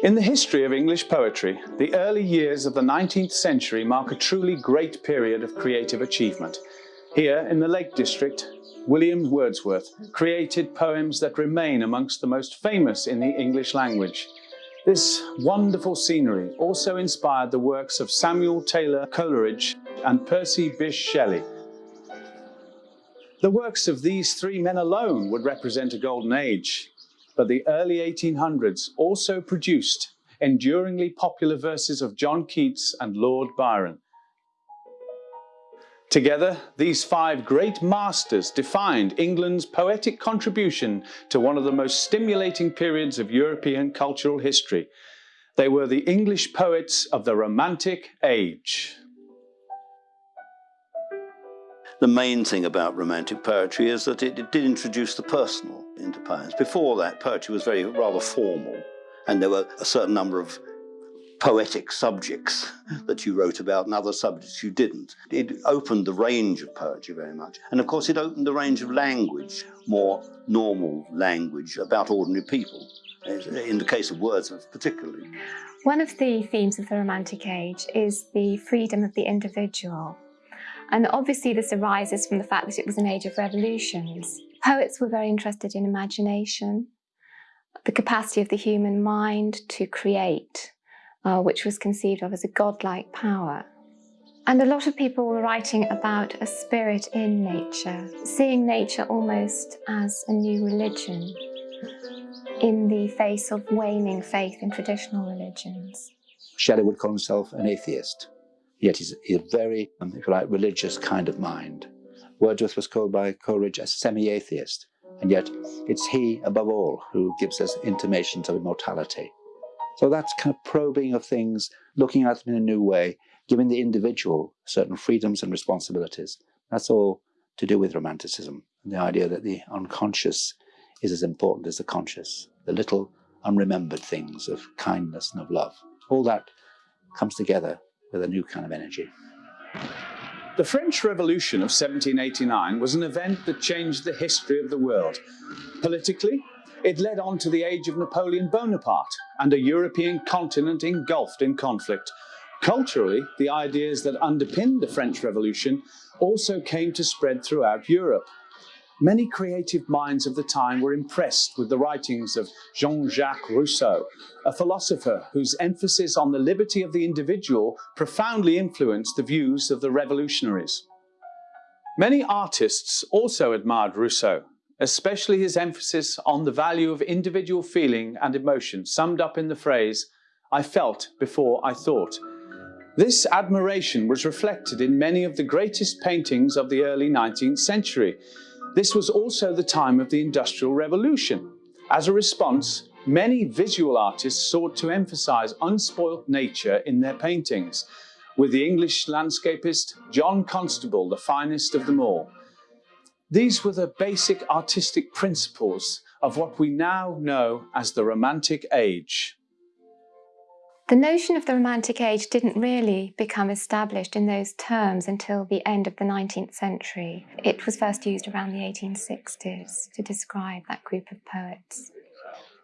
In the history of English poetry, the early years of the 19th century mark a truly great period of creative achievement. Here, in the Lake District, William Wordsworth created poems that remain amongst the most famous in the English language. This wonderful scenery also inspired the works of Samuel Taylor Coleridge and Percy Bysshe Shelley. The works of these three men alone would represent a golden age, but the early 1800s also produced enduringly popular verses of John Keats and Lord Byron. Together, these five great masters defined England's poetic contribution to one of the most stimulating periods of European cultural history. They were the English poets of the Romantic Age. The main thing about Romantic poetry is that it, it did introduce the personal into poems. Before that, poetry was very rather formal, and there were a certain number of poetic subjects that you wrote about and other subjects you didn't. It opened the range of poetry very much. And of course, it opened the range of language, more normal language about ordinary people, in the case of Wordsworth particularly. One of the themes of the Romantic Age is the freedom of the individual. And obviously this arises from the fact that it was an age of revolutions. Poets were very interested in imagination, the capacity of the human mind to create, uh, which was conceived of as a godlike power. And a lot of people were writing about a spirit in nature, seeing nature almost as a new religion in the face of waning faith in traditional religions. Shelley would call himself an atheist, yet he's, a very, um, if you like, religious kind of mind. Wordsworth was called by Coleridge a semi-atheist, and yet it's he, above all, who gives us intimations of immortality. So that's kind of probing of things, looking at them in a new way, giving the individual certain freedoms and responsibilities. That's all to do with romanticism. And the idea that the unconscious is as important as the conscious, the little unremembered things of kindness and of love. All that comes together with a new kind of energy. The French Revolution of 1789 was an event that changed the history of the world. Politically, it led on to the age of Napoleon Bonaparte and a European continent engulfed in conflict. Culturally, the ideas that underpinned the French Revolution also came to spread throughout Europe. Many creative minds of the time were impressed with the writings of Jean-Jacques Rousseau, a philosopher whose emphasis on the liberty of the individual profoundly influenced the views of the revolutionaries. Many artists also admired Rousseau especially his emphasis on the value of individual feeling and emotion summed up in the phrase, I felt before I thought. This admiration was reflected in many of the greatest paintings of the early 19th century. This was also the time of the Industrial Revolution. As a response, many visual artists sought to emphasize unspoilt nature in their paintings, with the English landscapist John Constable the finest of them all. These were the basic artistic principles of what we now know as the Romantic Age. The notion of the Romantic Age didn't really become established in those terms until the end of the 19th century. It was first used around the 1860s to describe that group of poets.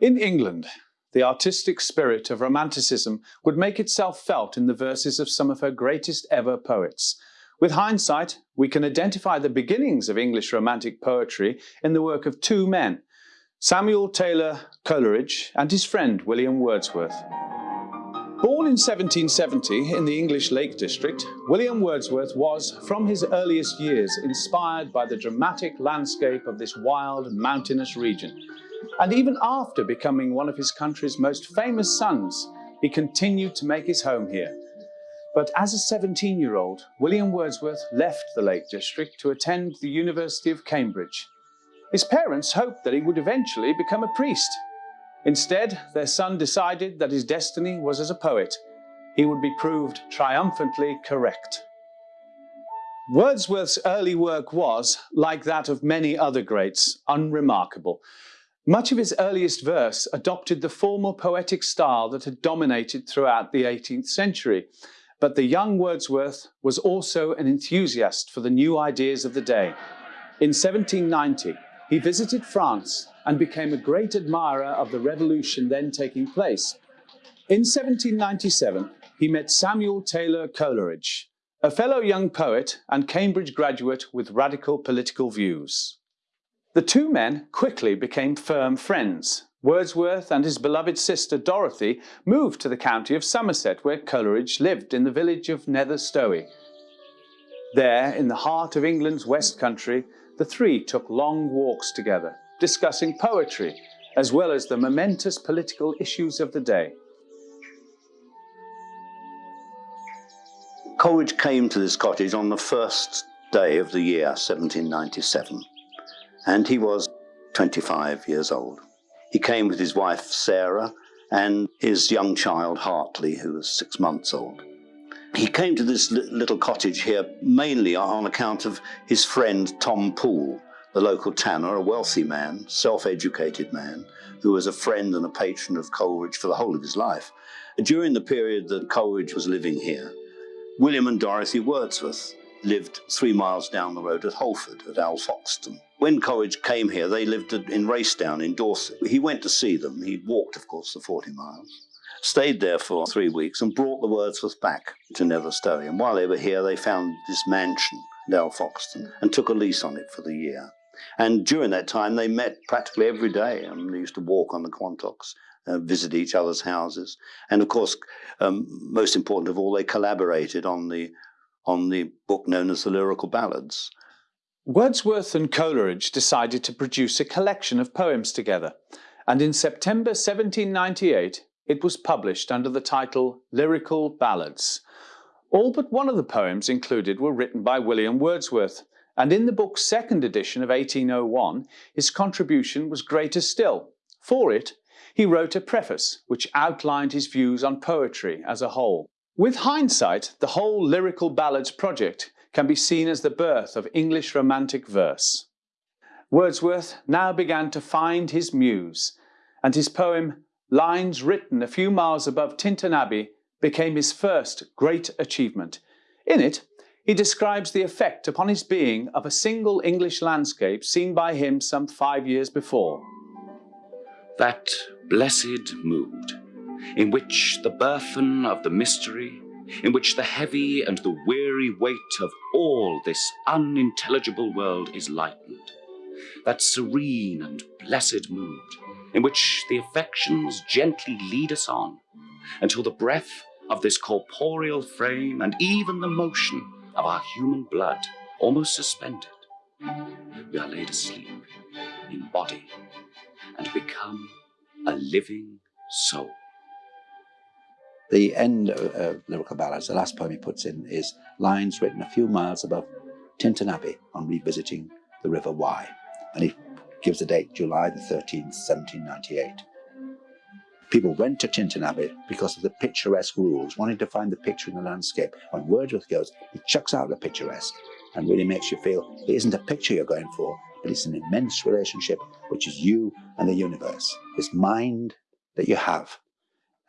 In England, the artistic spirit of Romanticism would make itself felt in the verses of some of her greatest ever poets, with hindsight, we can identify the beginnings of English Romantic poetry in the work of two men, Samuel Taylor Coleridge and his friend William Wordsworth. Born in 1770 in the English Lake District, William Wordsworth was, from his earliest years, inspired by the dramatic landscape of this wild, mountainous region. And even after becoming one of his country's most famous sons, he continued to make his home here, but as a 17-year-old, William Wordsworth left the Lake District to attend the University of Cambridge. His parents hoped that he would eventually become a priest. Instead, their son decided that his destiny was as a poet. He would be proved triumphantly correct. Wordsworth's early work was, like that of many other greats, unremarkable. Much of his earliest verse adopted the formal poetic style that had dominated throughout the 18th century, but the young Wordsworth was also an enthusiast for the new ideas of the day. In 1790, he visited France and became a great admirer of the revolution then taking place. In 1797, he met Samuel Taylor Coleridge, a fellow young poet and Cambridge graduate with radical political views. The two men quickly became firm friends. Wordsworth and his beloved sister Dorothy moved to the county of Somerset where Coleridge lived in the village of Nether Stowey. There, in the heart of England's West Country, the three took long walks together, discussing poetry as well as the momentous political issues of the day. Coleridge came to this cottage on the first day of the year 1797 and he was 25 years old. He came with his wife Sarah and his young child Hartley who was six months old. He came to this little cottage here mainly on account of his friend Tom Poole, the local tanner, a wealthy man, self-educated man, who was a friend and a patron of Coleridge for the whole of his life. During the period that Coleridge was living here, William and Dorothy Wordsworth lived three miles down the road at Holford, at Alfoxden. When Coleridge came here, they lived in Racedown in Dorset. He went to see them. He walked, of course, the 40 miles, stayed there for three weeks and brought the Wordsworth back to Nether Stowey. And while they were here, they found this mansion at Alfoxden and took a lease on it for the year. And during that time, they met practically every day. and they used to walk on the Quantocks uh, visit each other's houses. And of course, um, most important of all, they collaborated on the, on the book known as the Lyrical Ballads. Wordsworth and Coleridge decided to produce a collection of poems together, and in September 1798 it was published under the title Lyrical Ballads. All but one of the poems included were written by William Wordsworth, and in the book's second edition of 1801 his contribution was greater still. For it, he wrote a preface which outlined his views on poetry as a whole. With hindsight, the whole Lyrical Ballads project can be seen as the birth of English Romantic verse. Wordsworth now began to find his muse, and his poem Lines Written a Few Miles Above Tintern Abbey became his first great achievement. In it, he describes the effect upon his being of a single English landscape seen by him some five years before. That blessed mood, in which the burthen of the mystery, in which the heavy and the weary weight of all this unintelligible world is lightened, that serene and blessed mood, in which the affections gently lead us on, until the breath of this corporeal frame and even the motion of our human blood almost suspended, we are laid asleep in body and become a living soul. The end of Lyrical Ballads, the last poem he puts in, is lines written a few miles above Tintern Abbey on revisiting the River Wye. And he gives the date July the 13th, 1798. People went to Tintern Abbey because of the picturesque rules, wanting to find the picture in the landscape. When Wordsworth goes, he chucks out the picturesque and really makes you feel it isn't a picture you're going for, but it's an immense relationship, which is you and the universe. This mind that you have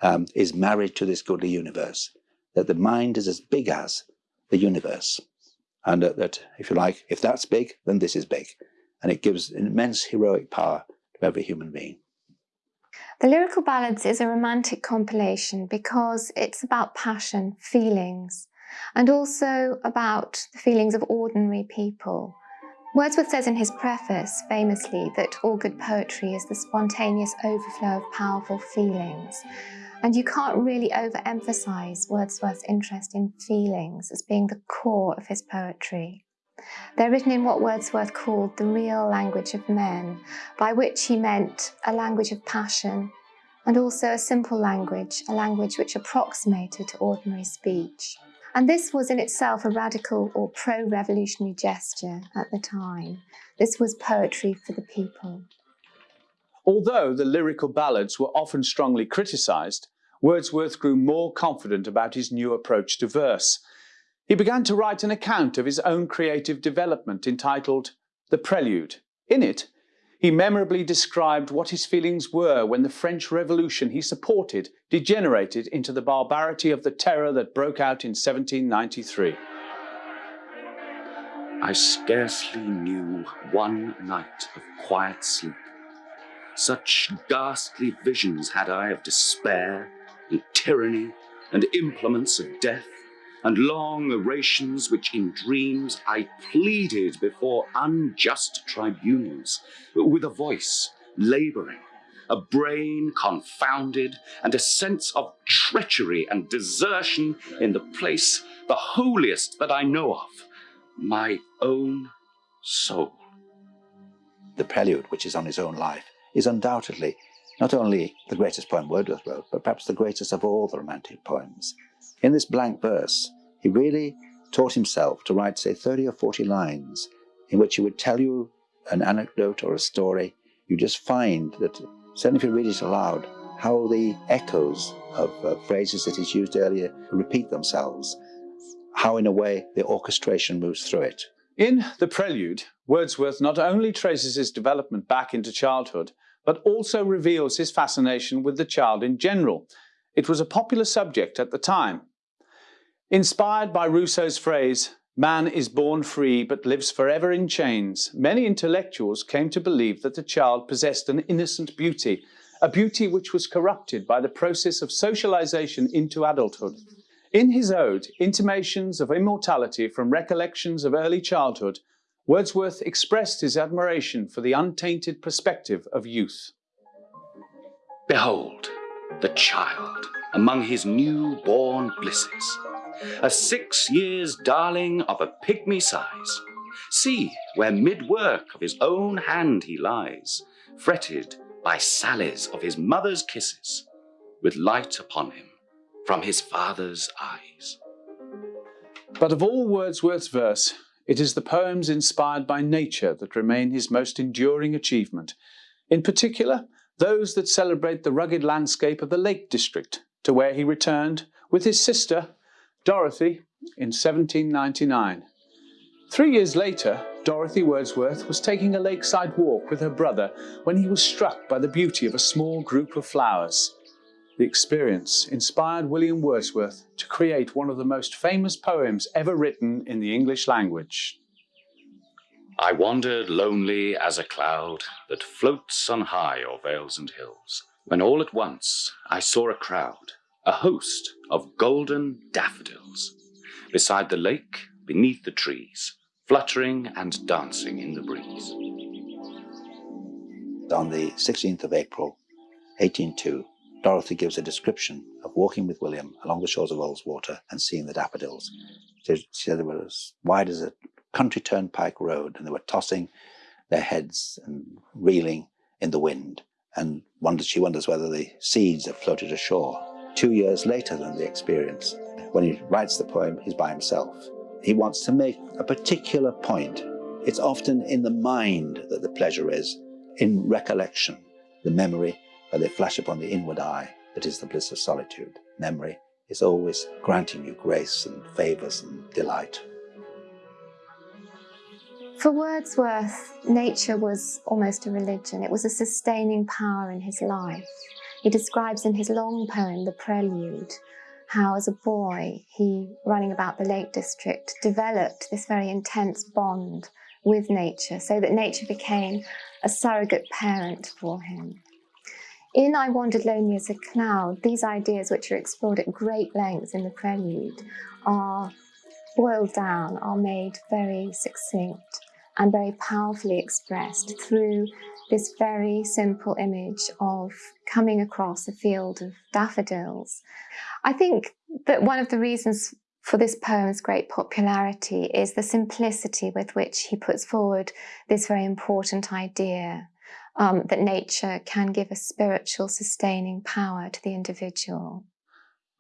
um, is married to this goodly universe, that the mind is as big as the universe. And that, that, if you like, if that's big, then this is big. And it gives immense heroic power to every human being. The Lyrical Ballads is a romantic compilation because it's about passion, feelings, and also about the feelings of ordinary people Wordsworth says in his preface, famously, that all good poetry is the spontaneous overflow of powerful feelings. And you can't really overemphasize Wordsworth's interest in feelings as being the core of his poetry. They're written in what Wordsworth called the real language of men, by which he meant a language of passion, and also a simple language, a language which approximated to ordinary speech. And this was in itself a radical or pro-revolutionary gesture at the time. This was poetry for the people. Although the lyrical ballads were often strongly criticised, Wordsworth grew more confident about his new approach to verse. He began to write an account of his own creative development entitled The Prelude. In it, he memorably described what his feelings were when the French Revolution he supported degenerated into the barbarity of the terror that broke out in 1793. I scarcely knew one night of quiet sleep. Such ghastly visions had I of despair, and tyranny and implements of death and long orations which in dreams I pleaded before unjust tribunals, with a voice labouring, a brain confounded, and a sense of treachery and desertion in the place, the holiest that I know of, my own soul. The prelude, which is on his own life, is undoubtedly not only the greatest poem Wordsworth wrote, but perhaps the greatest of all the Romantic poems. In this blank verse, he really taught himself to write, say, 30 or 40 lines in which he would tell you an anecdote or a story. You just find that, certainly if you read it aloud, how the echoes of uh, phrases that he's used earlier repeat themselves, how in a way the orchestration moves through it. In The Prelude, Wordsworth not only traces his development back into childhood, but also reveals his fascination with the child in general. It was a popular subject at the time, Inspired by Rousseau's phrase, man is born free but lives forever in chains, many intellectuals came to believe that the child possessed an innocent beauty, a beauty which was corrupted by the process of socialization into adulthood. In his ode, Intimations of Immortality from Recollections of Early Childhood, Wordsworth expressed his admiration for the untainted perspective of youth. Behold, the child among his new-born blisses, a six years darling of a pygmy size. See where mid-work of his own hand he lies, fretted by sallies of his mother's kisses, with light upon him from his father's eyes. But of all Wordsworth's verse, it is the poems inspired by nature that remain his most enduring achievement. In particular, those that celebrate the rugged landscape of the Lake District, to where he returned with his sister Dorothy in 1799. Three years later, Dorothy Wordsworth was taking a lakeside walk with her brother when he was struck by the beauty of a small group of flowers. The experience inspired William Wordsworth to create one of the most famous poems ever written in the English language. I wandered lonely as a cloud that floats on high o'er vales and hills, when all at once I saw a crowd a host of golden daffodils, beside the lake, beneath the trees, fluttering and dancing in the breeze. On the 16th of April, 1802, Dorothy gives a description of walking with William along the shores of Ullswater and seeing the daffodils. She said they were as wide as a country turnpike road and they were tossing their heads and reeling in the wind. And wonders, she wonders whether the seeds have floated ashore two years later than the experience. When he writes the poem, he's by himself. He wants to make a particular point. It's often in the mind that the pleasure is, in recollection, the memory, where they flash upon the inward eye, that is the bliss of solitude. Memory is always granting you grace and favours and delight. For Wordsworth, nature was almost a religion. It was a sustaining power in his life. He describes in his long poem, The Prelude, how as a boy he, running about the Lake District, developed this very intense bond with nature so that nature became a surrogate parent for him. In I Wandered Lonely as a Cloud, these ideas, which are explored at great length in the prelude, are boiled down, are made very succinct and very powerfully expressed through this very simple image of coming across a field of daffodils. I think that one of the reasons for this poem's great popularity is the simplicity with which he puts forward this very important idea um, that nature can give a spiritual sustaining power to the individual.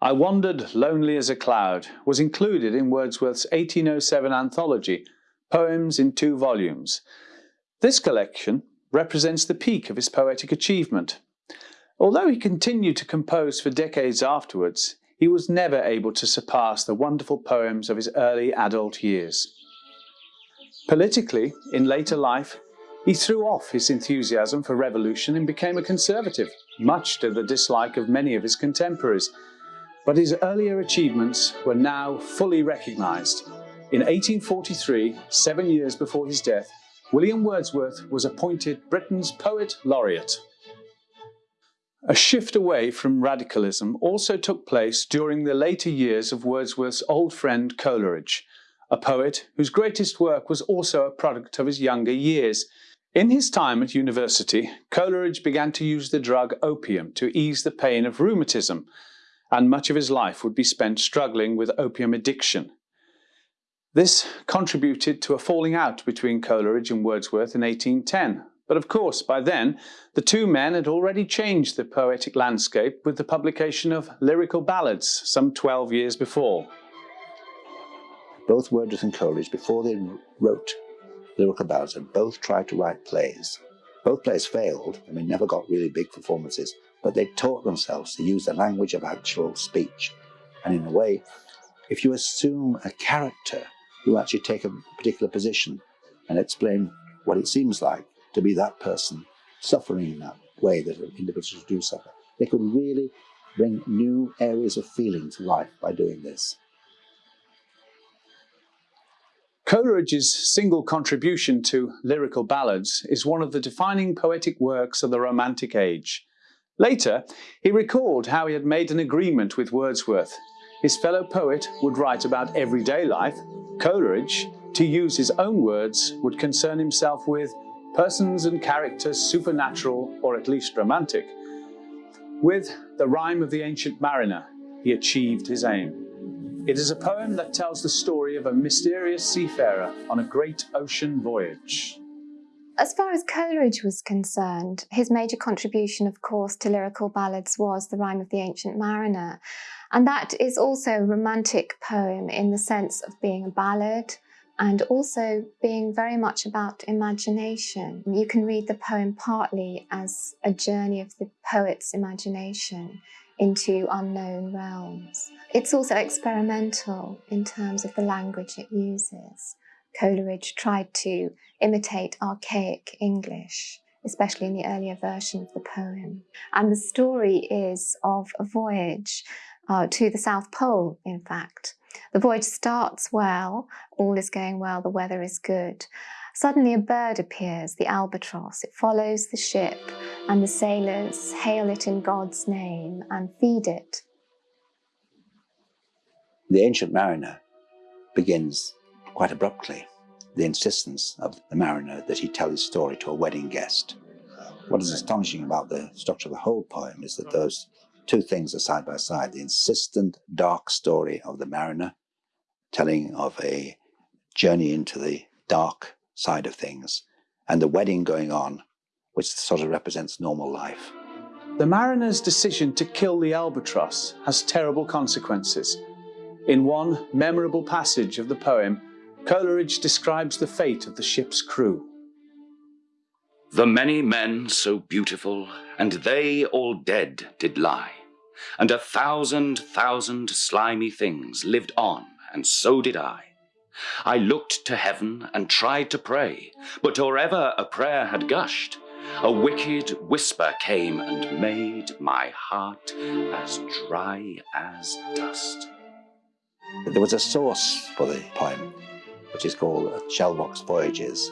I Wandered Lonely as a Cloud was included in Wordsworth's 1807 anthology, Poems in Two Volumes. This collection represents the peak of his poetic achievement. Although he continued to compose for decades afterwards, he was never able to surpass the wonderful poems of his early adult years. Politically, in later life, he threw off his enthusiasm for revolution and became a conservative, much to the dislike of many of his contemporaries. But his earlier achievements were now fully recognised. In 1843, seven years before his death, William Wordsworth was appointed Britain's Poet Laureate. A shift away from radicalism also took place during the later years of Wordsworth's old friend Coleridge, a poet whose greatest work was also a product of his younger years. In his time at university, Coleridge began to use the drug opium to ease the pain of rheumatism, and much of his life would be spent struggling with opium addiction. This contributed to a falling out between Coleridge and Wordsworth in 1810, but of course, by then, the two men had already changed the poetic landscape with the publication of lyrical ballads some 12 years before. Both Wordsworth and Coleridge, before they wrote lyrical ballads, had both tried to write plays. Both plays failed, I mean, never got really big performances, but they taught themselves to use the language of actual speech. And in a way, if you assume a character who actually take a particular position and explain what it seems like, to be that person suffering in that way that individuals do suffer. They could really bring new areas of feeling to life by doing this. Coleridge's single contribution to lyrical ballads is one of the defining poetic works of the Romantic Age. Later, he recalled how he had made an agreement with Wordsworth. His fellow poet would write about everyday life. Coleridge, to use his own words, would concern himself with persons and characters supernatural or at least romantic. With The Rime of the Ancient Mariner, he achieved his aim. It is a poem that tells the story of a mysterious seafarer on a great ocean voyage. As far as Coleridge was concerned, his major contribution, of course, to lyrical ballads was The Rime of the Ancient Mariner. And that is also a romantic poem in the sense of being a ballad, and also being very much about imagination. You can read the poem partly as a journey of the poet's imagination into unknown realms. It's also experimental in terms of the language it uses. Coleridge tried to imitate archaic English, especially in the earlier version of the poem. And the story is of a voyage uh, to the South Pole, in fact, the voyage starts well, all is going well, the weather is good. Suddenly a bird appears, the albatross. It follows the ship and the sailors hail it in God's name and feed it. The Ancient Mariner begins quite abruptly. The insistence of the mariner that he tell his story to a wedding guest. What is astonishing about the structure of the whole poem is that those two things are side by side. The insistent dark story of the mariner, telling of a journey into the dark side of things, and the wedding going on, which sort of represents normal life. The mariner's decision to kill the albatross has terrible consequences. In one memorable passage of the poem, Coleridge describes the fate of the ship's crew. The many men so beautiful, and they all dead did lie, and a thousand thousand slimy things lived on, and so did I. I looked to heaven and tried to pray, but or ever a prayer had gushed, a wicked whisper came and made my heart as dry as dust. There was a source for the poem, which is called Shelvocke's Voyages,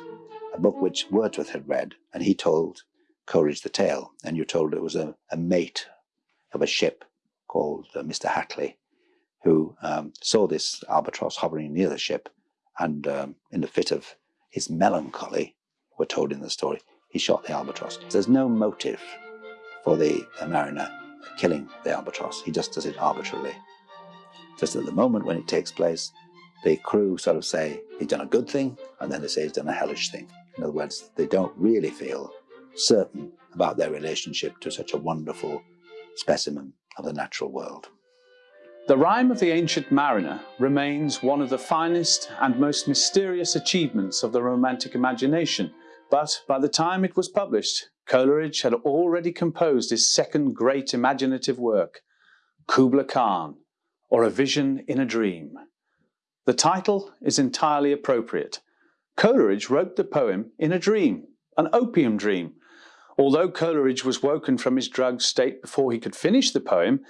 a book which Wordsworth had read, and he told Coleridge the tale, and you're told it was a, a mate of a ship called uh, Mr. Hatley, who um, saw this albatross hovering near the ship, and um, in the fit of his melancholy, we're told in the story, he shot the albatross. There's no motive for the mariner killing the albatross. He just does it arbitrarily. Just at the moment when it takes place, the crew sort of say he's done a good thing, and then they say he's done a hellish thing. In other words, they don't really feel certain about their relationship to such a wonderful specimen of the natural world. The Rime of the Ancient Mariner remains one of the finest and most mysterious achievements of the Romantic imagination, but by the time it was published, Coleridge had already composed his second great imaginative work, Kubla Khan, or A Vision in a Dream. The title is entirely appropriate. Coleridge wrote the poem in a dream, an opium dream. Although Coleridge was woken from his drugged state before he could finish the poem,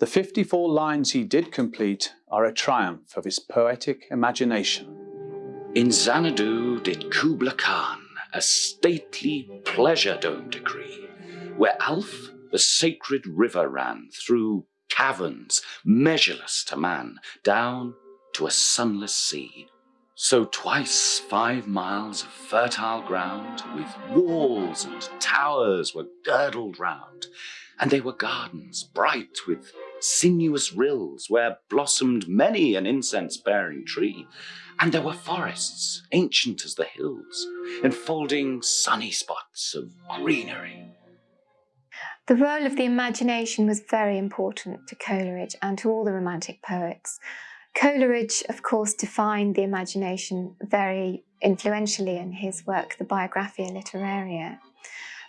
the 54 lines he did complete are a triumph of his poetic imagination. In Xanadu did Kubla Khan a stately pleasure dome decree, where Alph, the sacred river ran through caverns measureless to man, down to a sunless sea. So twice five miles of fertile ground, with walls and towers were girdled round, and they were gardens bright with sinuous rills, where blossomed many an incense-bearing tree, and there were forests, ancient as the hills, enfolding sunny spots of greenery. The role of the imagination was very important to Coleridge and to all the Romantic poets. Coleridge, of course, defined the imagination very influentially in his work, the Biographia Literaria.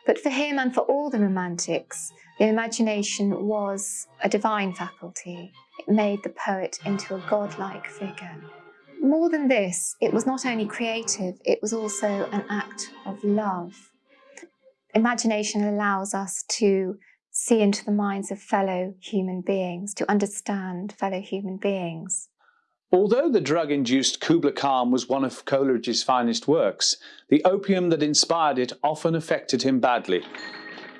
But for him and for all the Romantics, the imagination was a divine faculty. It made the poet into a godlike figure. More than this, it was not only creative, it was also an act of love. Imagination allows us to see into the minds of fellow human beings, to understand fellow human beings. Although the drug-induced Kubla Khan was one of Coleridge's finest works, the opium that inspired it often affected him badly.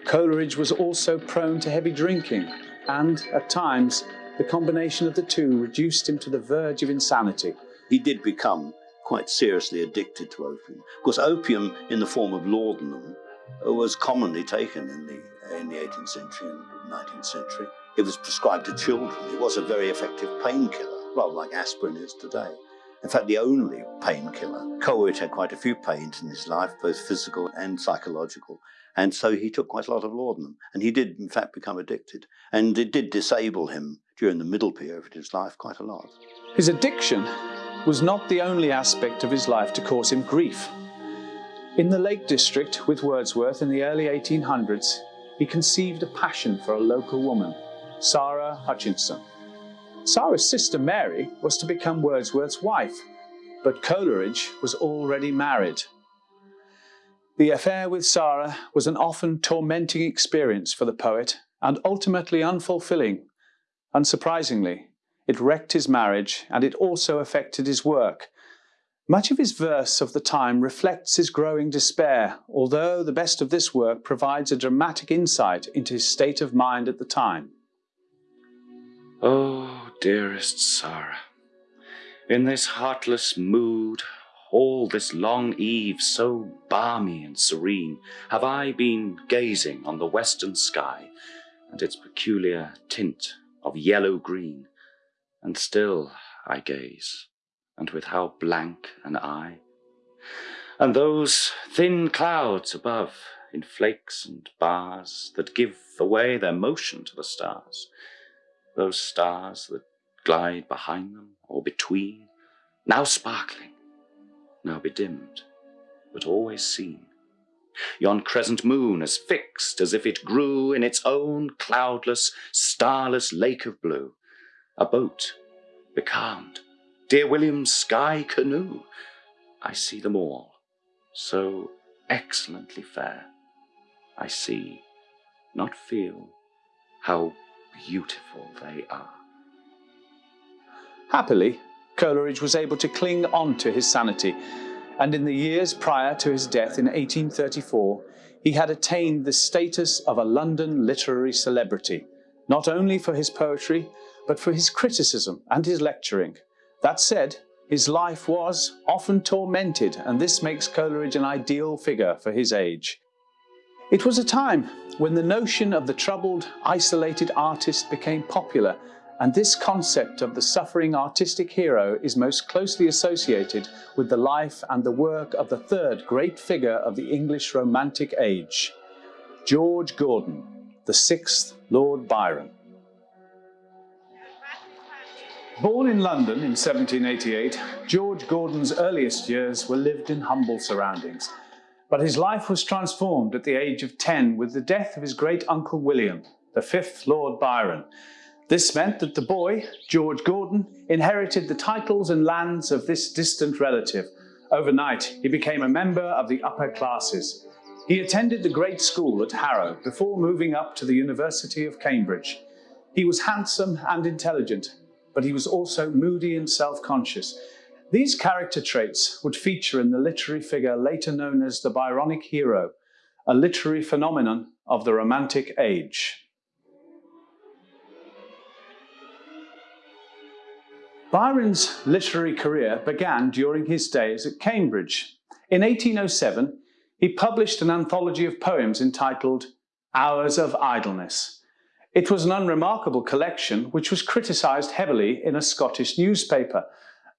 Coleridge was also prone to heavy drinking, and, at times, the combination of the two reduced him to the verge of insanity. He did become quite seriously addicted to opium. Of course, opium in the form of laudanum was commonly taken in the, in the 18th century and 19th century. It was prescribed to children. It was a very effective painkiller, rather like aspirin is today. In fact, the only painkiller. Coleridge had quite a few pains in his life, both physical and psychological. And so he took quite a lot of laudanum. And he did, in fact, become addicted. And it did disable him during the middle period of his life quite a lot. His addiction was not the only aspect of his life to cause him grief. In the Lake District with Wordsworth in the early 1800s, he conceived a passion for a local woman, Sarah Hutchinson. Sarah's sister Mary was to become Wordsworth's wife, but Coleridge was already married. The affair with Sarah was an often tormenting experience for the poet and ultimately unfulfilling. Unsurprisingly, it wrecked his marriage and it also affected his work. Much of his verse of the time reflects his growing despair, although the best of this work provides a dramatic insight into his state of mind at the time. Oh, dearest Sarah, in this heartless mood, all this long eve so balmy and serene, have I been gazing on the western sky and its peculiar tint of yellow-green, and still I gaze, and with how blank an eye. And those thin clouds above, in flakes and bars, that give away their motion to the stars, those stars that glide behind them or between, now sparkling, now bedimmed, but always seen. Yon crescent moon as fixed as if it grew in its own cloudless, starless lake of blue, a boat, becalmed, dear William's sky canoe. I see them all, so excellently fair. I see, not feel, how beautiful they are. Happily, Coleridge was able to cling on to his sanity, and in the years prior to his death in 1834, he had attained the status of a London literary celebrity, not only for his poetry, but for his criticism and his lecturing. That said, his life was often tormented, and this makes Coleridge an ideal figure for his age. It was a time when the notion of the troubled, isolated artist became popular, and this concept of the suffering artistic hero is most closely associated with the life and the work of the third great figure of the English Romantic age, George Gordon, the sixth Lord Byron. Born in London in 1788, George Gordon's earliest years were lived in humble surroundings. But his life was transformed at the age of 10 with the death of his great uncle William, the fifth Lord Byron. This meant that the boy, George Gordon, inherited the titles and lands of this distant relative. Overnight, he became a member of the upper classes. He attended the great school at Harrow before moving up to the University of Cambridge. He was handsome and intelligent, but he was also moody and self-conscious. These character traits would feature in the literary figure later known as the Byronic hero, a literary phenomenon of the Romantic Age. Byron's literary career began during his days at Cambridge. In 1807, he published an anthology of poems entitled Hours of Idleness. It was an unremarkable collection which was criticised heavily in a Scottish newspaper.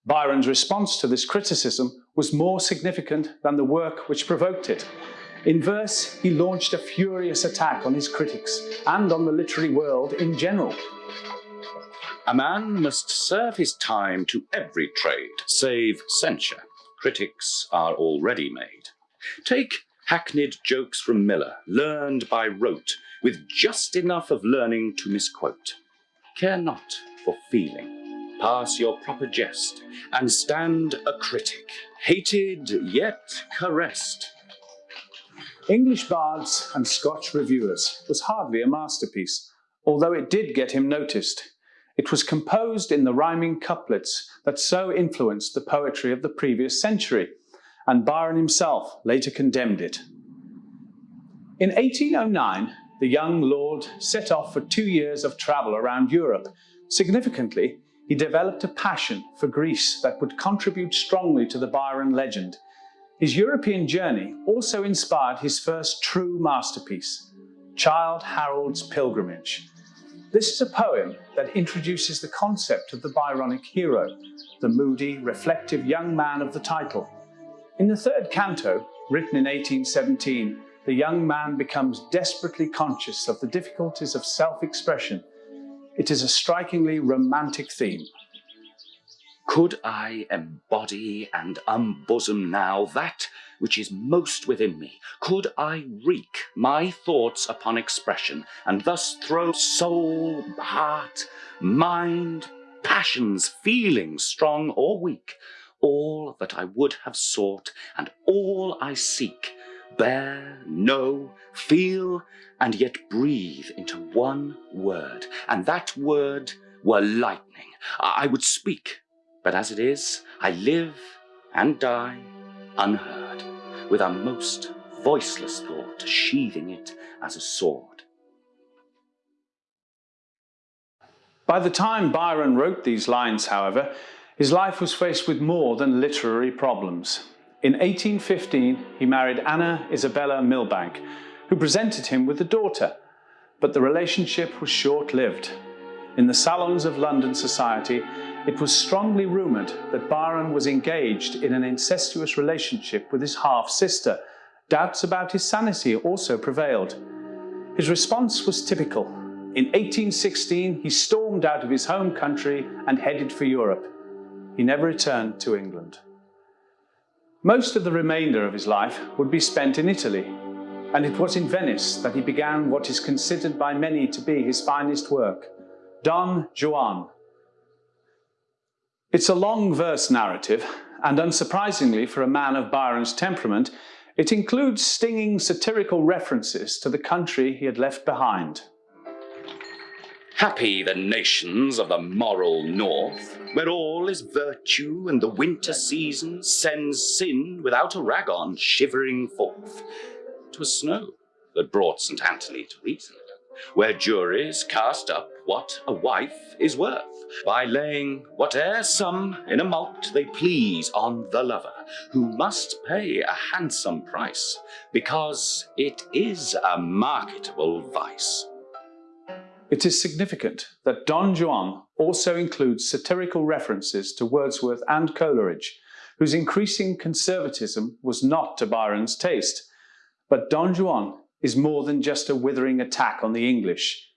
Byron's response to this criticism was more significant than the work which provoked it. In verse, he launched a furious attack on his critics and on the literary world in general. A man must serve his time to every trade, save censure. Critics are already made. Take hackneyed jokes from Miller, learned by rote, with just enough of learning to misquote. Care not for feeling. Pass your proper jest, and stand a critic, hated yet caressed. English Bards and Scotch Reviewers was hardly a masterpiece, although it did get him noticed. It was composed in the rhyming couplets that so influenced the poetry of the previous century, and Byron himself later condemned it. In 1809, the young lord set off for two years of travel around Europe. Significantly, he developed a passion for Greece that would contribute strongly to the Byron legend. His European journey also inspired his first true masterpiece, Childe Harold's Pilgrimage, this is a poem that introduces the concept of the Byronic hero, the moody, reflective young man of the title. In the third canto, written in 1817, the young man becomes desperately conscious of the difficulties of self-expression. It is a strikingly romantic theme. Could I embody and unbosom now that which is most within me, could I wreak my thoughts upon expression, and thus throw soul, heart, mind, passions, feelings, strong or weak, all that I would have sought, and all I seek, bear, know, feel, and yet breathe into one word, and that word were lightning. I would speak, but as it is, I live and die unheard, with a most voiceless thought sheathing it as a sword. By the time Byron wrote these lines, however, his life was faced with more than literary problems. In 1815, he married Anna Isabella Milbanke, who presented him with a daughter, but the relationship was short-lived. In the salons of London society, it was strongly rumoured that Byron was engaged in an incestuous relationship with his half-sister. Doubts about his sanity also prevailed. His response was typical. In 1816, he stormed out of his home country and headed for Europe. He never returned to England. Most of the remainder of his life would be spent in Italy, and it was in Venice that he began what is considered by many to be his finest work, Don Juan, it's a long verse narrative, and unsurprisingly for a man of Byron's temperament, it includes stinging satirical references to the country he had left behind. Happy the nations of the moral north, where all is virtue and the winter season sends sin without a rag on shivering forth. 'Twas snow that brought St. Anthony to reason, where juries cast up what a wife is worth by laying whate'er sum in a mulct they please on the lover, who must pay a handsome price, because it is a marketable vice. It is significant that Don Juan also includes satirical references to Wordsworth and Coleridge, whose increasing conservatism was not to Byron's taste. But Don Juan is more than just a withering attack on the English.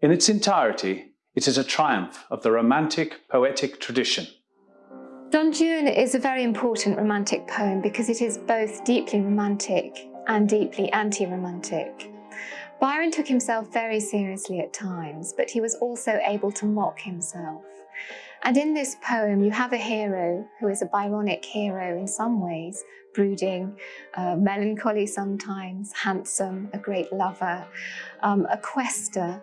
In its entirety, it is a triumph of the Romantic poetic tradition. Don Juan is a very important romantic poem because it is both deeply romantic and deeply anti-romantic. Byron took himself very seriously at times, but he was also able to mock himself. And in this poem, you have a hero who is a Byronic hero in some ways, brooding, uh, melancholy sometimes, handsome, a great lover, um, a quester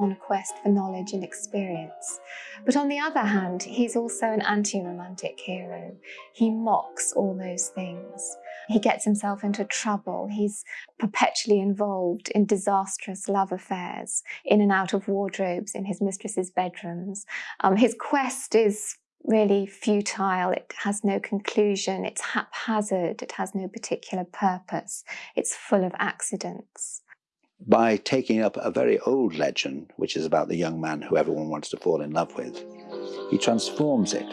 on a quest for knowledge and experience. But on the other hand, he's also an anti-romantic hero. He mocks all those things. He gets himself into trouble. He's perpetually involved in disastrous love affairs, in and out of wardrobes in his mistress's bedrooms. Um, his quest is really futile. It has no conclusion. It's haphazard. It has no particular purpose. It's full of accidents. By taking up a very old legend, which is about the young man who everyone wants to fall in love with, he transforms it.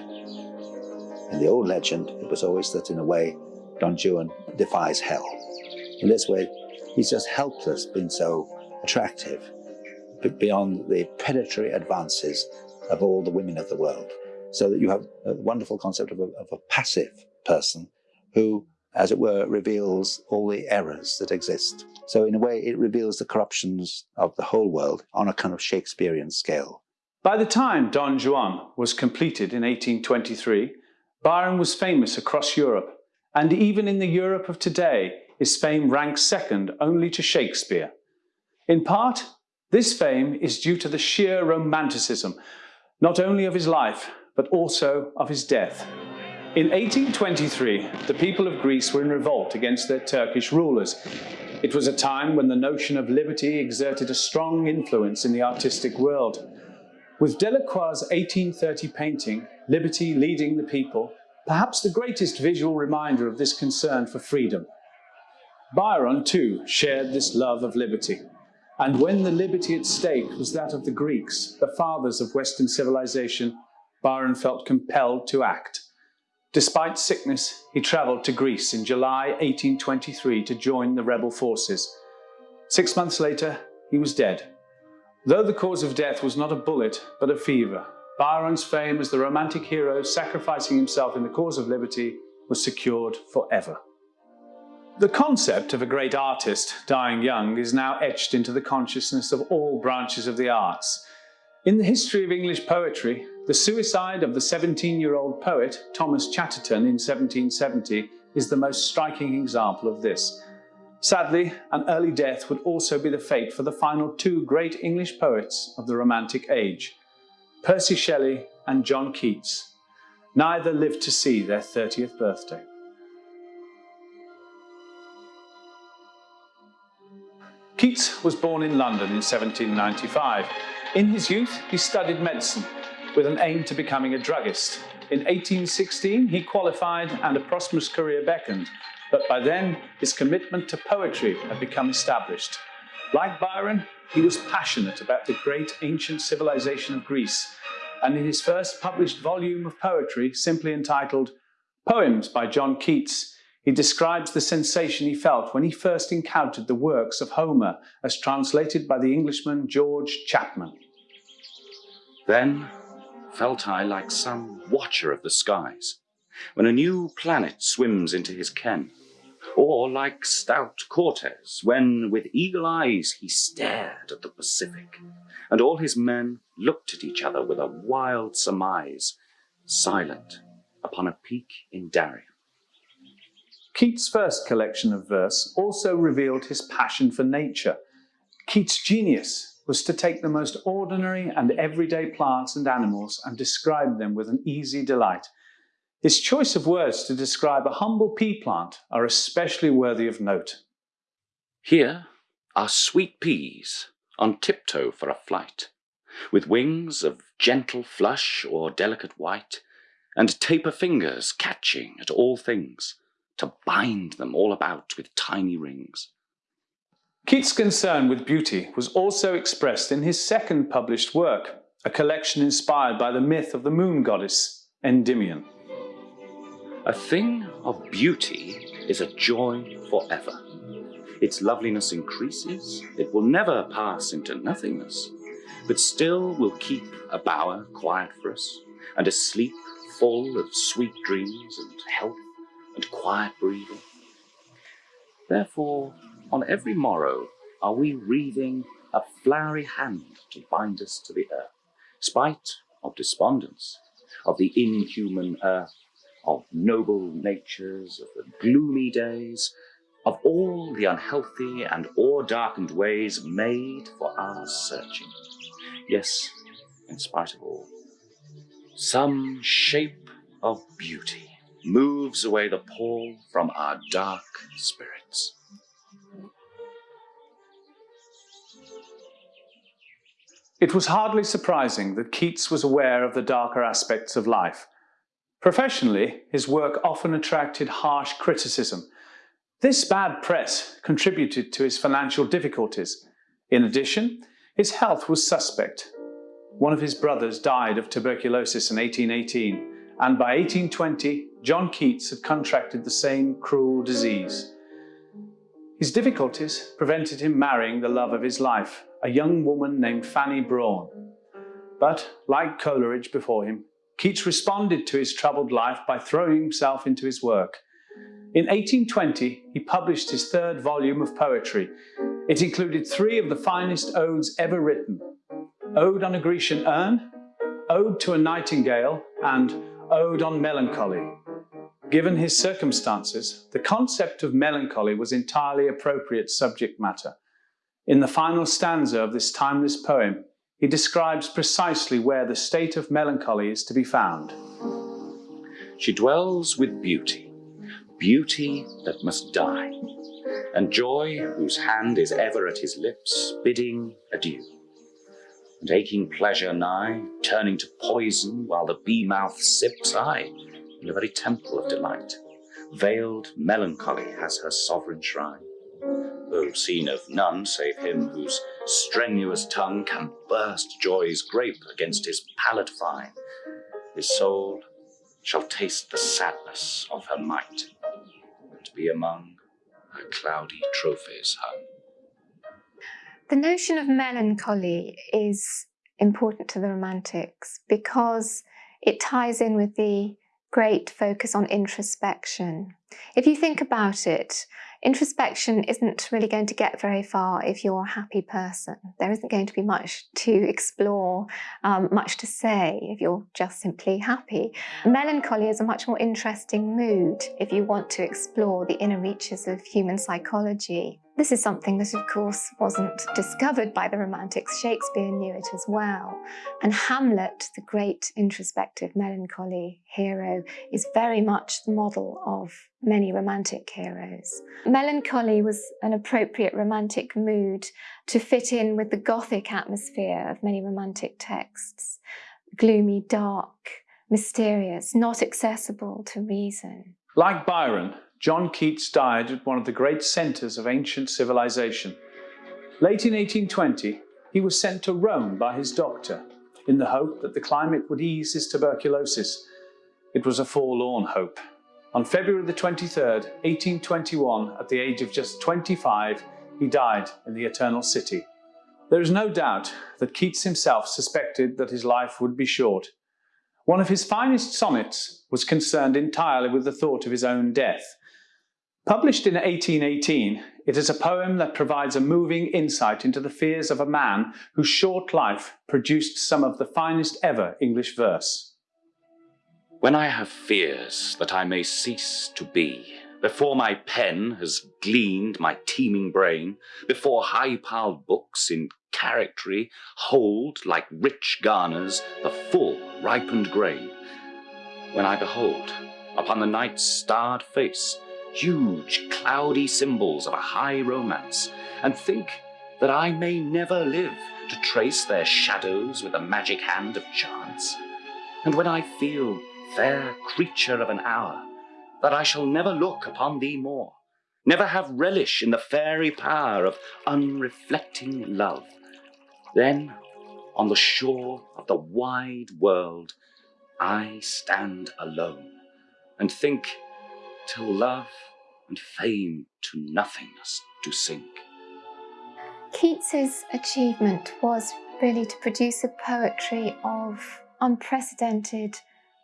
In the old legend, it was always that in a way, Don Juan defies hell. In this way, he's just helpless being so attractive beyond the predatory advances of all the women of the world so that you have a wonderful concept of a, of a passive person who, as it were, reveals all the errors that exist. So in a way, it reveals the corruptions of the whole world on a kind of Shakespearean scale. By the time Don Juan was completed in 1823, Byron was famous across Europe, and even in the Europe of today, his fame ranks second only to Shakespeare. In part, this fame is due to the sheer romanticism, not only of his life, but also of his death. In 1823, the people of Greece were in revolt against their Turkish rulers. It was a time when the notion of liberty exerted a strong influence in the artistic world. With Delacroix's 1830 painting, Liberty Leading the People, perhaps the greatest visual reminder of this concern for freedom. Byron, too, shared this love of liberty. And when the liberty at stake was that of the Greeks, the fathers of Western civilization, Byron felt compelled to act. Despite sickness, he travelled to Greece in July 1823 to join the rebel forces. Six months later, he was dead. Though the cause of death was not a bullet, but a fever, Byron's fame as the romantic hero sacrificing himself in the cause of liberty was secured forever. The concept of a great artist dying young is now etched into the consciousness of all branches of the arts. In the history of English poetry, the suicide of the 17-year-old poet Thomas Chatterton in 1770 is the most striking example of this. Sadly, an early death would also be the fate for the final two great English poets of the Romantic Age, Percy Shelley and John Keats. Neither lived to see their 30th birthday. Keats was born in London in 1795. In his youth, he studied medicine with an aim to becoming a druggist. In 1816, he qualified and a prosperous career beckoned, but by then his commitment to poetry had become established. Like Byron, he was passionate about the great ancient civilization of Greece, and in his first published volume of poetry, simply entitled Poems by John Keats, he describes the sensation he felt when he first encountered the works of Homer as translated by the Englishman George Chapman. Then felt I like some watcher of the skies, when a new planet swims into his ken, or like stout Cortes, when with eagle eyes he stared at the Pacific, and all his men looked at each other with a wild surmise, silent upon a peak in Darien. Keats' first collection of verse also revealed his passion for nature. Keats' genius was to take the most ordinary and everyday plants and animals and describe them with an easy delight. His choice of words to describe a humble pea plant are especially worthy of note. Here are sweet peas on tiptoe for a flight, with wings of gentle flush or delicate white, and taper fingers catching at all things, to bind them all about with tiny rings. Keats' concern with beauty was also expressed in his second published work, a collection inspired by the myth of the moon goddess, Endymion. A thing of beauty is a joy forever. Its loveliness increases, it will never pass into nothingness, but still will keep a bower quiet for us, and a sleep full of sweet dreams and health and quiet breathing. Therefore, on every morrow are we wreathing a flowery hand to bind us to the earth, spite of despondence, of the inhuman earth, of noble natures, of the gloomy days, of all the unhealthy and o'er-darkened ways made for our searching. Yes, in spite of all, some shape of beauty moves away the pall from our dark spirits. It was hardly surprising that Keats was aware of the darker aspects of life. Professionally, his work often attracted harsh criticism. This bad press contributed to his financial difficulties. In addition, his health was suspect. One of his brothers died of tuberculosis in 1818, and by 1820, John Keats had contracted the same cruel disease. His difficulties prevented him marrying the love of his life, a young woman named Fanny Brawne. But, like Coleridge before him, Keats responded to his troubled life by throwing himself into his work. In 1820, he published his third volume of poetry. It included three of the finest odes ever written, Ode on a Grecian Urn, Ode to a Nightingale, and Ode on Melancholy. Given his circumstances, the concept of melancholy was entirely appropriate subject matter. In the final stanza of this timeless poem, he describes precisely where the state of melancholy is to be found. She dwells with beauty, beauty that must die, and joy whose hand is ever at his lips, bidding adieu. And aching pleasure nigh, turning to poison while the bee-mouth sips, aye, in the very temple of delight. Veiled melancholy has her sovereign shrine, though seen of none save him whose strenuous tongue can burst joy's grape against his palate fine. His soul shall taste the sadness of her might, and be among her cloudy trophies hung. The notion of melancholy is important to the Romantics because it ties in with the great focus on introspection. If you think about it, introspection isn't really going to get very far if you're a happy person. There isn't going to be much to explore, um, much to say if you're just simply happy. Melancholy is a much more interesting mood if you want to explore the inner reaches of human psychology. This is something that, of course, wasn't discovered by the Romantics. Shakespeare knew it as well. And Hamlet, the great introspective melancholy hero, is very much the model of many Romantic heroes. Melancholy was an appropriate Romantic mood to fit in with the Gothic atmosphere of many Romantic texts. Gloomy, dark, mysterious, not accessible to reason. Like Byron, John Keats died at one of the great centres of ancient civilization. Late in 1820, he was sent to Rome by his doctor in the hope that the climate would ease his tuberculosis. It was a forlorn hope. On February the 23rd, 1821, at the age of just 25, he died in the Eternal City. There is no doubt that Keats himself suspected that his life would be short. One of his finest sonnets was concerned entirely with the thought of his own death. Published in 1818, it is a poem that provides a moving insight into the fears of a man whose short life produced some of the finest ever English verse. When I have fears that I may cease to be, before my pen has gleaned my teeming brain, before high-piled books in charactery hold, like rich garners, the full ripened grain, when I behold, upon the night's starred face, huge cloudy symbols of a high romance, and think that I may never live to trace their shadows with the magic hand of chance. And when I feel, fair creature of an hour, that I shall never look upon thee more, never have relish in the fairy power of unreflecting love, then on the shore of the wide world I stand alone and think till love and fame to nothingness do sink. Keats's achievement was really to produce a poetry of unprecedented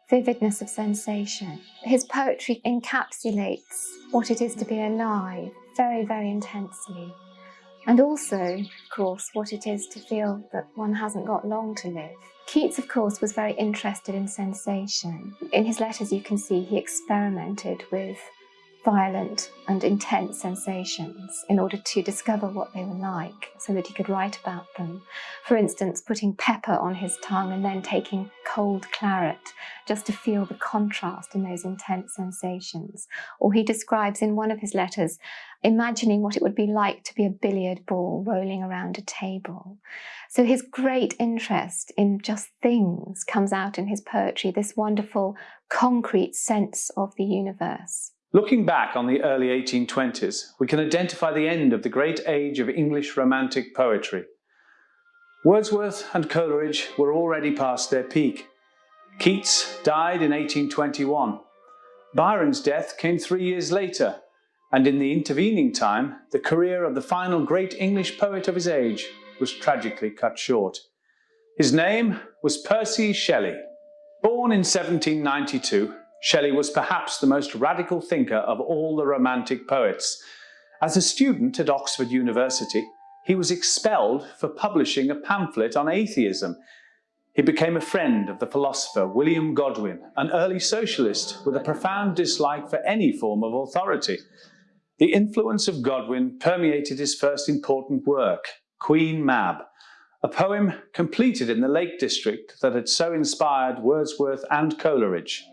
vividness of sensation. His poetry encapsulates what it is to be alive very, very intensely. And also, of course, what it is to feel that one hasn't got long to live. Keats, of course, was very interested in sensation. In his letters, you can see he experimented with violent and intense sensations in order to discover what they were like so that he could write about them. For instance, putting pepper on his tongue and then taking cold claret just to feel the contrast in those intense sensations. Or he describes in one of his letters imagining what it would be like to be a billiard ball rolling around a table. So his great interest in just things comes out in his poetry, this wonderful concrete sense of the universe. Looking back on the early 1820s, we can identify the end of the great age of English Romantic poetry. Wordsworth and Coleridge were already past their peak. Keats died in 1821. Byron's death came three years later, and in the intervening time, the career of the final great English poet of his age was tragically cut short. His name was Percy Shelley. Born in 1792, Shelley was perhaps the most radical thinker of all the Romantic poets. As a student at Oxford University, he was expelled for publishing a pamphlet on atheism. He became a friend of the philosopher William Godwin, an early socialist with a profound dislike for any form of authority. The influence of Godwin permeated his first important work, Queen Mab, a poem completed in the Lake District that had so inspired Wordsworth and Coleridge.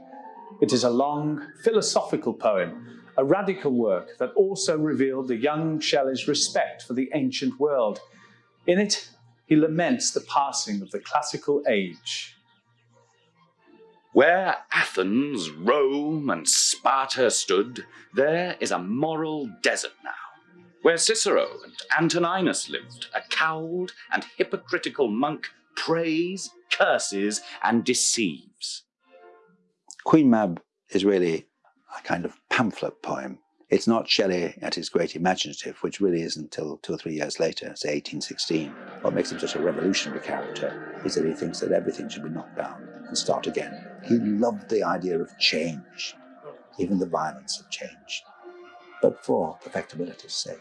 It is a long, philosophical poem, a radical work that also revealed the young Shelley's respect for the ancient world. In it, he laments the passing of the classical age. Where Athens, Rome, and Sparta stood, there is a moral desert now. Where Cicero and Antoninus lived, a cowed and hypocritical monk prays, curses, and deceives. Queen Mab is really a kind of pamphlet poem. It's not Shelley at his great imaginative, which really isn't until two or three years later, say 1816. What makes him such a revolutionary character is that he thinks that everything should be knocked down and start again. He loved the idea of change, even the violence of change, but for perfectibility's sake.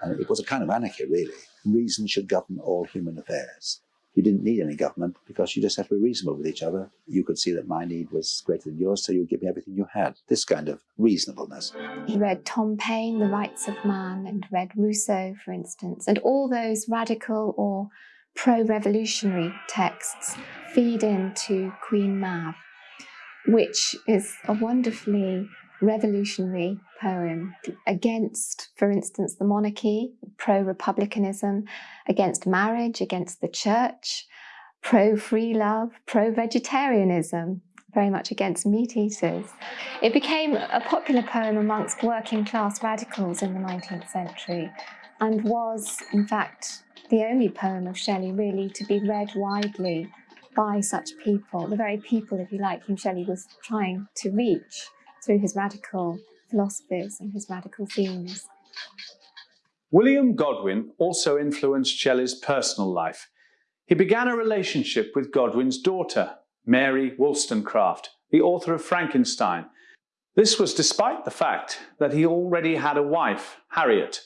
And it was a kind of anarchy, really. Reason should govern all human affairs you didn't need any government because you just have to be reasonable with each other. You could see that my need was greater than yours, so you'd give me everything you had. This kind of reasonableness. He read Tom Paine, The Rights of Man, and read Rousseau, for instance, and all those radical or pro-revolutionary texts feed into Queen Mab, which is a wonderfully revolutionary poem against, for instance, the monarchy, pro-republicanism, against marriage, against the church, pro-free love, pro-vegetarianism, very much against meat eaters. It became a popular poem amongst working class radicals in the 19th century and was, in fact, the only poem of Shelley really to be read widely by such people, the very people, if you like, whom Shelley was trying to reach through his radical philosophies and his radical themes. William Godwin also influenced Shelley's personal life. He began a relationship with Godwin's daughter, Mary Wollstonecraft, the author of Frankenstein. This was despite the fact that he already had a wife, Harriet.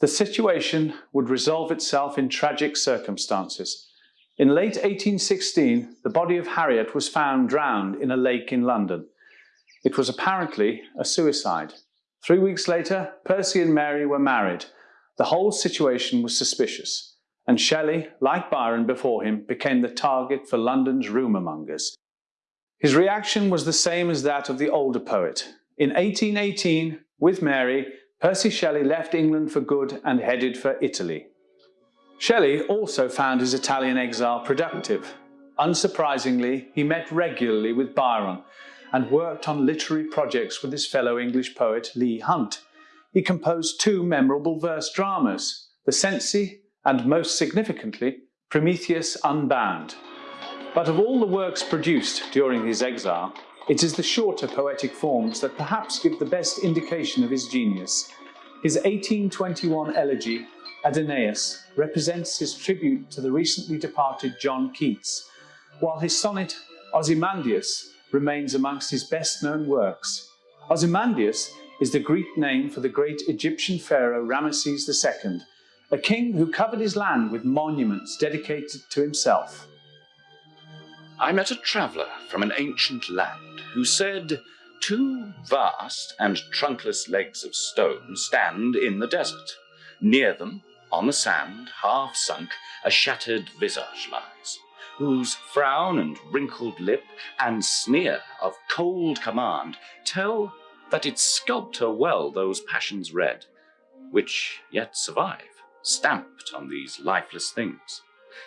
The situation would resolve itself in tragic circumstances. In late 1816, the body of Harriet was found drowned in a lake in London. It was apparently a suicide. Three weeks later, Percy and Mary were married. The whole situation was suspicious, and Shelley, like Byron before him, became the target for London's rumour mongers. His reaction was the same as that of the older poet. In 1818, with Mary, Percy Shelley left England for good and headed for Italy. Shelley also found his Italian exile productive. Unsurprisingly, he met regularly with Byron, and worked on literary projects with his fellow English poet Leigh Hunt. He composed two memorable verse dramas, The Cenci and, most significantly, Prometheus Unbound. But of all the works produced during his exile, it is the shorter poetic forms that perhaps give the best indication of his genius. His 1821 elegy, Adonais, represents his tribute to the recently departed John Keats, while his sonnet, Ozymandias, remains amongst his best-known works. Ozymandias is the Greek name for the great Egyptian pharaoh Ramesses II, a king who covered his land with monuments dedicated to himself. I met a traveller from an ancient land who said, Two vast and trunkless legs of stone stand in the desert. Near them, on the sand, half sunk, a shattered visage lies, whose frown and wrinkled lip and sneer of cold command tell that its sculptor well those passions read, which yet survive, stamped on these lifeless things,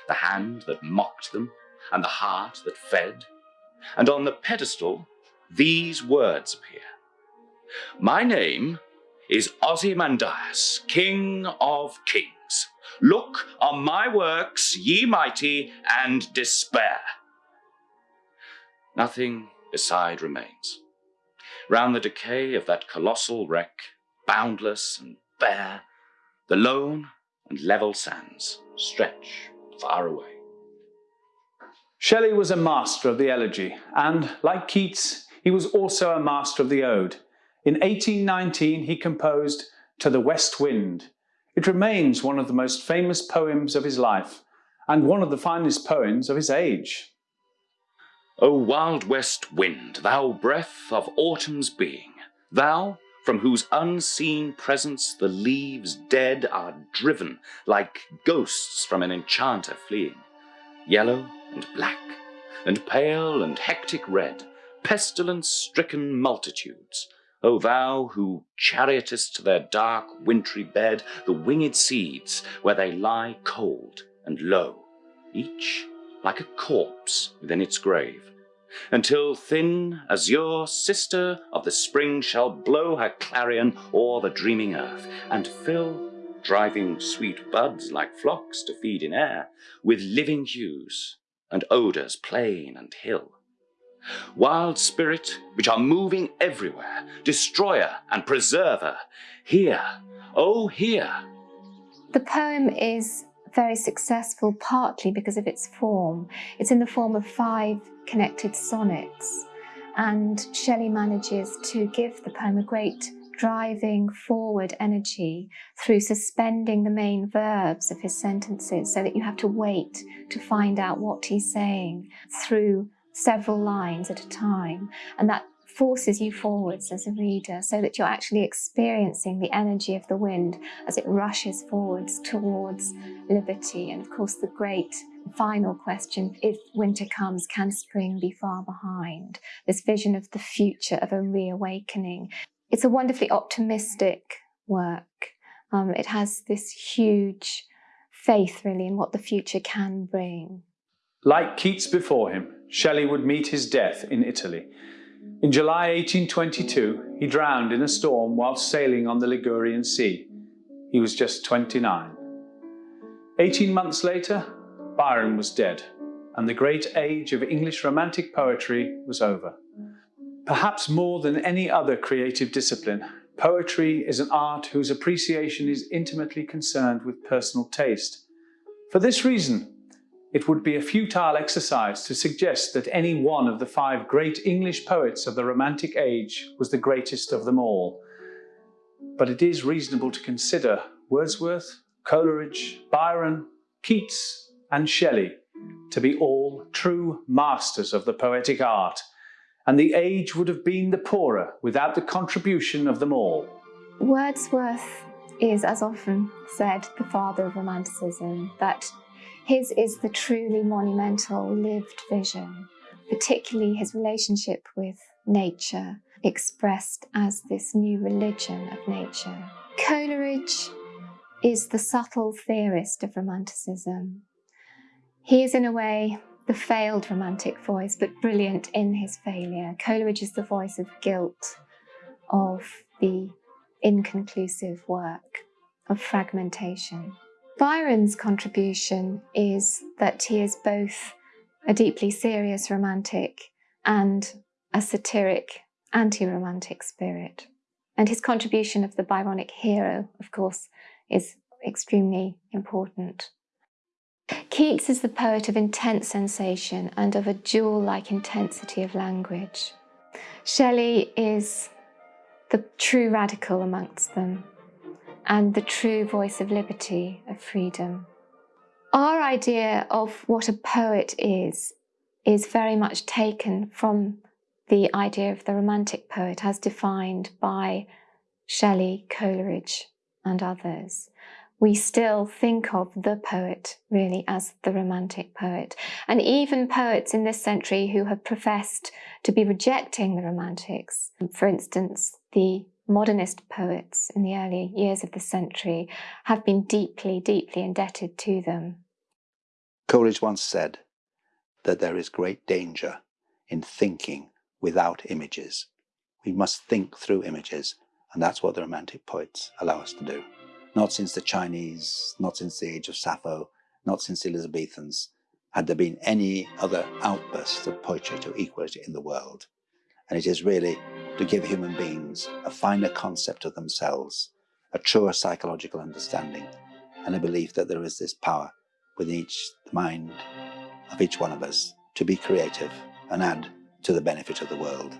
the hand that mocked them, and the heart that fed, and on the pedestal these words appear. My name is Ozymandias, King of Kings. Look on my works, ye mighty, and despair. Nothing beside remains. Round the decay of that colossal wreck, boundless and bare, the lone and level sands stretch far away. Shelley was a master of the elegy, and, like Keats, he was also a master of the ode. In 1819 he composed To the West Wind. It remains one of the most famous poems of his life, and one of the finest poems of his age. O wild west wind, thou breath of autumn's being, thou from whose unseen presence the leaves dead are driven like ghosts from an enchanter fleeing, yellow and black, and pale and hectic red, pestilence-stricken multitudes, O thou who chariotest to their dark wintry bed the winged seeds, where they lie cold and low, each like a corpse within its grave, until thin azure sister of the spring shall blow her clarion o'er the dreaming earth, and fill, driving sweet buds like flocks to feed in air, with living hues and odours plain and hill. Wild spirit, which are moving everywhere, destroyer and preserver, here, oh here. The poem is very successful partly because of its form. It's in the form of five connected sonnets and Shelley manages to give the poem a great driving forward energy through suspending the main verbs of his sentences so that you have to wait to find out what he's saying through several lines at a time. And that forces you forwards as a reader so that you're actually experiencing the energy of the wind as it rushes forwards towards liberty. And of course, the great final question, if winter comes, can spring be far behind? This vision of the future of a reawakening. It's a wonderfully optimistic work. Um, it has this huge faith really in what the future can bring. Like Keats before him, Shelley would meet his death in Italy. In July 1822, he drowned in a storm whilst sailing on the Ligurian Sea. He was just 29. Eighteen months later, Byron was dead, and the great age of English Romantic poetry was over. Perhaps more than any other creative discipline, poetry is an art whose appreciation is intimately concerned with personal taste. For this reason, it would be a futile exercise to suggest that any one of the five great English poets of the Romantic age was the greatest of them all. But it is reasonable to consider Wordsworth, Coleridge, Byron, Keats and Shelley to be all true masters of the poetic art, and the age would have been the poorer without the contribution of them all. Wordsworth is, as often said, the father of Romanticism, that his is the truly monumental lived vision, particularly his relationship with nature, expressed as this new religion of nature. Coleridge is the subtle theorist of Romanticism. He is, in a way, the failed romantic voice, but brilliant in his failure. Coleridge is the voice of guilt, of the inconclusive work, of fragmentation. Byron's contribution is that he is both a deeply serious romantic and a satiric anti-romantic spirit. And his contribution of the Byronic hero, of course, is extremely important. Keats is the poet of intense sensation and of a jewel-like intensity of language. Shelley is the true radical amongst them, and the true voice of liberty, of freedom. Our idea of what a poet is, is very much taken from the idea of the romantic poet as defined by Shelley, Coleridge, and others. We still think of the poet really as the romantic poet. And even poets in this century who have professed to be rejecting the romantics, for instance, the modernist poets in the early years of the century, have been deeply, deeply indebted to them. Coleridge once said that there is great danger in thinking without images. We must think through images, and that's what the Romantic poets allow us to do. Not since the Chinese, not since the age of Sappho, not since the Elizabethans, had there been any other outbursts of poetry to equal it in the world. And it is really to give human beings a finer concept of themselves, a truer psychological understanding, and a belief that there is this power within each mind of each one of us to be creative and add to the benefit of the world.